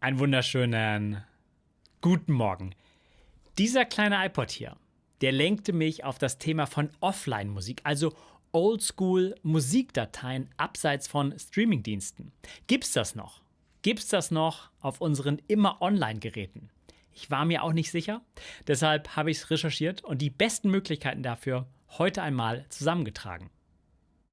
Einen wunderschönen guten Morgen. Dieser kleine iPod hier, der lenkte mich auf das Thema von Offline-Musik, also Oldschool-Musikdateien abseits von Streamingdiensten. Gibt's das noch? Gibt's das noch auf unseren immer Online-Geräten? Ich war mir auch nicht sicher, deshalb habe ich es recherchiert und die besten Möglichkeiten dafür heute einmal zusammengetragen.